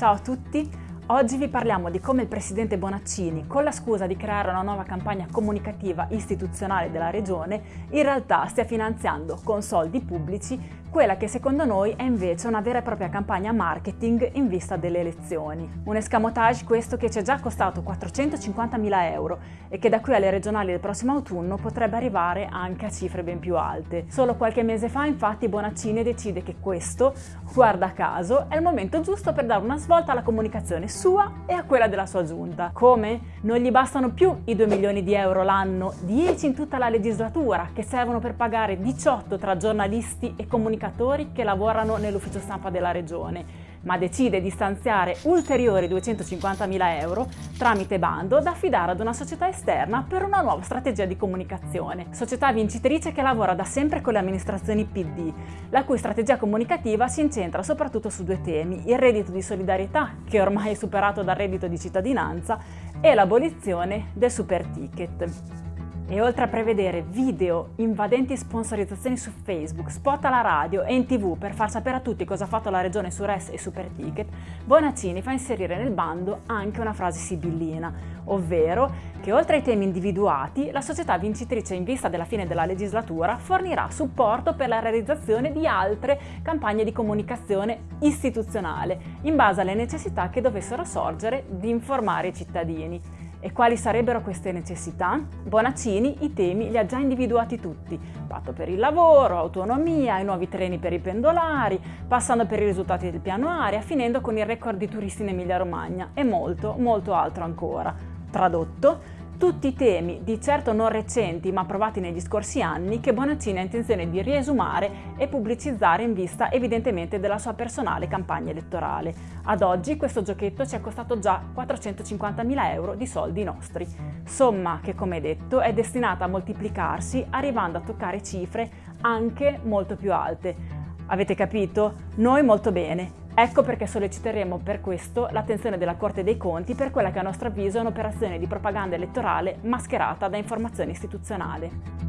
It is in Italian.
Ciao a tutti! Oggi vi parliamo di come il presidente Bonaccini, con la scusa di creare una nuova campagna comunicativa istituzionale della regione, in realtà stia finanziando con soldi pubblici quella che secondo noi è invece una vera e propria campagna marketing in vista delle elezioni. Un escamotage questo che ci è già costato 450.000 euro e che da qui alle regionali del prossimo autunno potrebbe arrivare anche a cifre ben più alte. Solo qualche mese fa infatti Bonaccini decide che questo, guarda caso, è il momento giusto per dare una svolta alla comunicazione sua e a quella della sua giunta. Come? Non gli bastano più i 2 milioni di euro l'anno, 10 in tutta la legislatura, che servono per pagare 18 tra giornalisti e comunicatori comunicatori che lavorano nell'ufficio stampa della regione, ma decide di stanziare ulteriori 250.000 euro tramite bando da affidare ad una società esterna per una nuova strategia di comunicazione. Società vincitrice che lavora da sempre con le amministrazioni PD, la cui strategia comunicativa si incentra soprattutto su due temi, il reddito di solidarietà, che ormai è superato dal reddito di cittadinanza, e l'abolizione del super ticket. E oltre a prevedere video, invadenti sponsorizzazioni su Facebook, spot alla radio e in tv per far sapere a tutti cosa ha fatto la regione su RES e Super Ticket, Bonaccini fa inserire nel bando anche una frase sibillina, ovvero che oltre ai temi individuati, la società vincitrice in vista della fine della legislatura fornirà supporto per la realizzazione di altre campagne di comunicazione istituzionale, in base alle necessità che dovessero sorgere di informare i cittadini. E quali sarebbero queste necessità? Bonaccini i temi li ha già individuati tutti, patto per il lavoro, autonomia, i nuovi treni per i pendolari, passando per i risultati del piano aria, finendo con il record di turisti in Emilia Romagna e molto, molto altro ancora. Tradotto, tutti i temi, di certo non recenti ma approvati negli scorsi anni, che Bonaccini ha intenzione di riesumare e pubblicizzare in vista evidentemente della sua personale campagna elettorale. Ad oggi questo giochetto ci è costato già 450.000 euro di soldi nostri, somma che come detto è destinata a moltiplicarsi arrivando a toccare cifre anche molto più alte. Avete capito? Noi molto bene, Ecco perché solleciteremo per questo l'attenzione della Corte dei Conti per quella che a nostro avviso è un'operazione di propaganda elettorale mascherata da informazione istituzionale.